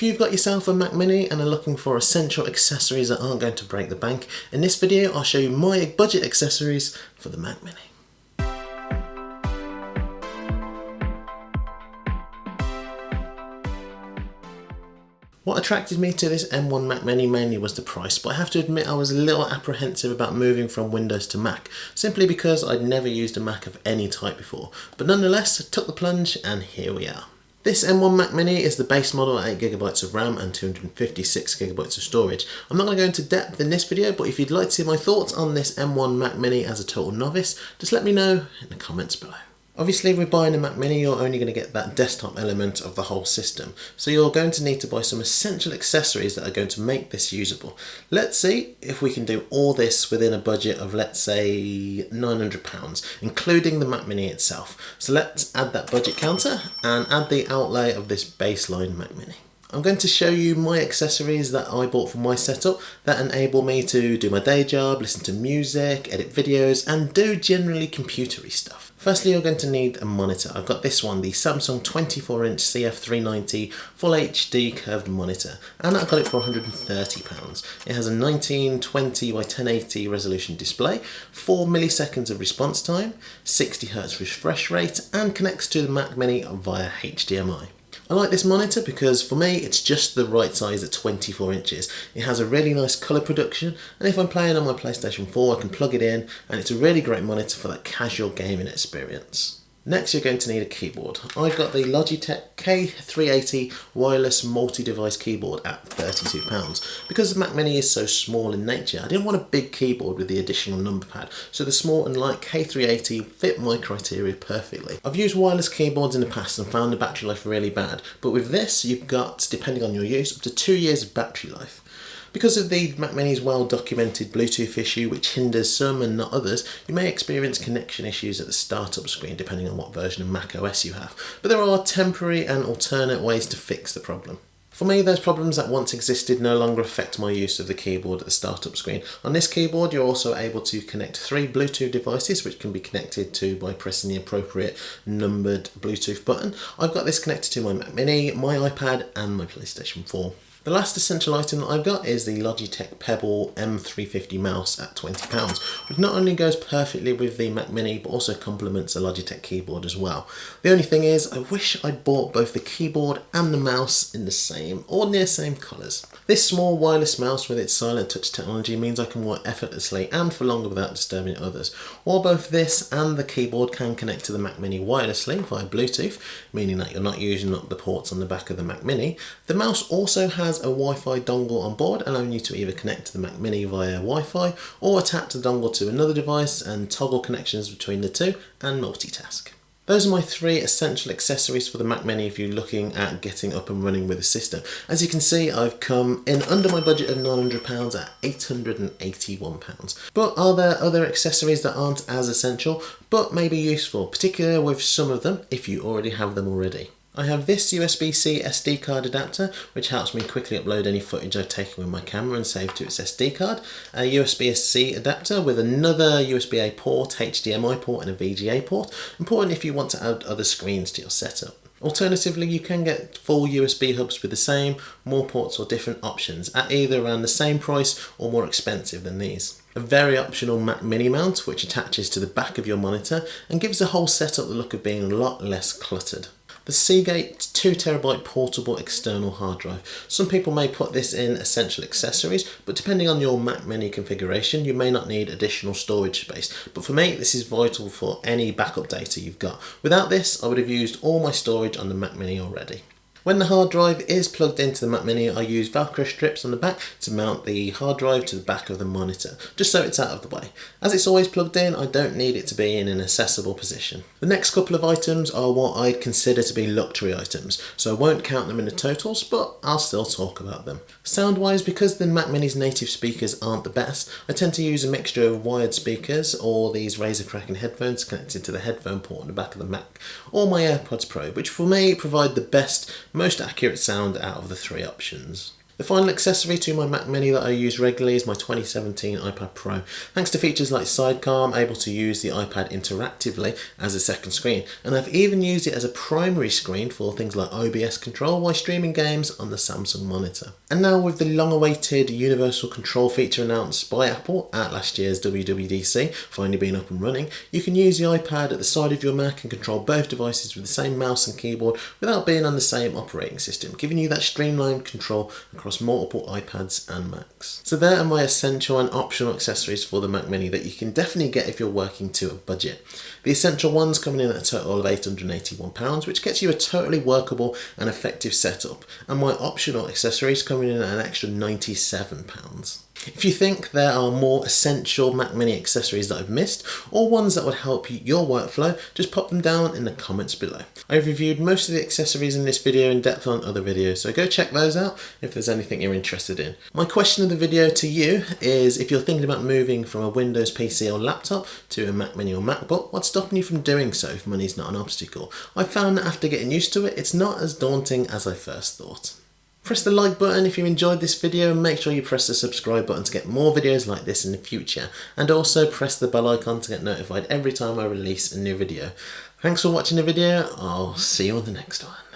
If you've got yourself a Mac Mini and are looking for essential accessories that aren't going to break the bank, in this video I'll show you my budget accessories for the Mac Mini. What attracted me to this M1 Mac Mini mainly was the price, but I have to admit I was a little apprehensive about moving from Windows to Mac, simply because I'd never used a Mac of any type before. But nonetheless, I took the plunge and here we are. This M1 Mac Mini is the base model at 8GB of RAM and 256GB of storage. I'm not going to go into depth in this video, but if you'd like to see my thoughts on this M1 Mac Mini as a total novice, just let me know in the comments below. Obviously with buying a Mac Mini you're only going to get that desktop element of the whole system so you're going to need to buy some essential accessories that are going to make this usable. Let's see if we can do all this within a budget of let's say £900 including the Mac Mini itself. So let's add that budget counter and add the outlay of this baseline Mac Mini. I'm going to show you my accessories that I bought for my setup that enable me to do my day job, listen to music, edit videos and do generally computery stuff. Firstly, you're going to need a monitor. I've got this one, the Samsung 24-inch CF390 Full HD curved monitor, and I got it for £130. It has a 1920 by 1080 resolution display, 4 milliseconds of response time, 60Hz refresh rate, and connects to the Mac Mini via HDMI. I like this monitor because for me it's just the right size at 24 inches. It has a really nice colour production and if I'm playing on my PlayStation 4 I can plug it in and it's a really great monitor for that casual gaming experience. Next you're going to need a keyboard. I've got the Logitech K380 wireless multi-device keyboard at £32. Because the Mac Mini is so small in nature, I didn't want a big keyboard with the additional number pad, so the small and light K380 fit my criteria perfectly. I've used wireless keyboards in the past and found the battery life really bad, but with this you've got, depending on your use, up to two years of battery life. Because of the Mac Mini's well documented Bluetooth issue which hinders some and not others, you may experience connection issues at the startup screen depending on what version of Mac OS you have, but there are temporary and alternate ways to fix the problem. For me, those problems that once existed no longer affect my use of the keyboard at the startup screen. On this keyboard, you're also able to connect three Bluetooth devices, which can be connected to by pressing the appropriate numbered Bluetooth button. I've got this connected to my Mac Mini, my iPad, and my PlayStation 4. The last essential item that I've got is the Logitech Pebble M350 mouse at £20, which not only goes perfectly with the Mac Mini, but also complements a Logitech keyboard as well. The only thing is, I wish I'd bought both the keyboard and the mouse in the same or near same colours. This small wireless mouse with its silent touch technology means I can work effortlessly and for longer without disturbing others. While both this and the keyboard can connect to the Mac Mini wirelessly via Bluetooth, meaning that you're not using up the ports on the back of the Mac Mini, the mouse also has a Wi-Fi dongle on board allowing you to either connect to the Mac Mini via Wi-Fi or attach the dongle to another device and toggle connections between the two and multitask. Those are my three essential accessories for the Mac Mini if you're looking at getting up and running with the system. As you can see, I've come in under my budget of £900 at £881. But are there other accessories that aren't as essential, but may be useful, particularly with some of them if you already have them already? I have this USB-C SD card adapter which helps me quickly upload any footage I've taken with my camera and save to its SD card, a USB-C adapter with another USB-A port, HDMI port and a VGA port, important if you want to add other screens to your setup. Alternatively, you can get full USB hubs with the same, more ports or different options at either around the same price or more expensive than these. A very optional Mac Mini mount which attaches to the back of your monitor and gives the whole setup the look of being a lot less cluttered. The Seagate 2TB portable external hard drive. Some people may put this in essential accessories, but depending on your Mac Mini configuration, you may not need additional storage space. But for me, this is vital for any backup data you've got. Without this, I would have used all my storage on the Mac Mini already. When the hard drive is plugged into the Mac Mini, I use Velcro strips on the back to mount the hard drive to the back of the monitor, just so it's out of the way. As it's always plugged in, I don't need it to be in an accessible position. The next couple of items are what I consider to be luxury items, so I won't count them in the totals, but I'll still talk about them. Sound-wise, because the Mac Mini's native speakers aren't the best, I tend to use a mixture of wired speakers or these Razer Kraken headphones connected to the headphone port on the back of the Mac, or my AirPods Pro, which for me provide the best most accurate sound out of the three options. The final accessory to my Mac Mini that I use regularly is my 2017 iPad Pro. Thanks to features like Sidecar, I'm able to use the iPad interactively as a second screen, and I've even used it as a primary screen for things like OBS control while streaming games on the Samsung monitor. And now with the long-awaited Universal Control feature announced by Apple at last year's WWDC finally being up and running, you can use the iPad at the side of your Mac and control both devices with the same mouse and keyboard without being on the same operating system, giving you that streamlined control across multiple iPads and Macs. So there are my essential and optional accessories for the Mac Mini that you can definitely get if you're working to a budget. The essential ones coming in at a total of £881, which gets you a totally workable and effective setup, and my optional accessories coming in at an extra £97. If you think there are more essential Mac Mini accessories that I've missed, or ones that would help your workflow, just pop them down in the comments below. I've reviewed most of the accessories in this video in depth on other videos, so go check those out if there's anything you're interested in. My question of the video to you is if you're thinking about moving from a Windows PC or laptop to a Mac Mini or MacBook, what's stopping you from doing so if money's not an obstacle? I've found that after getting used to it, it's not as daunting as I first thought. Press the like button if you enjoyed this video and make sure you press the subscribe button to get more videos like this in the future and also press the bell icon to get notified every time I release a new video. Thanks for watching the video, I'll see you on the next one.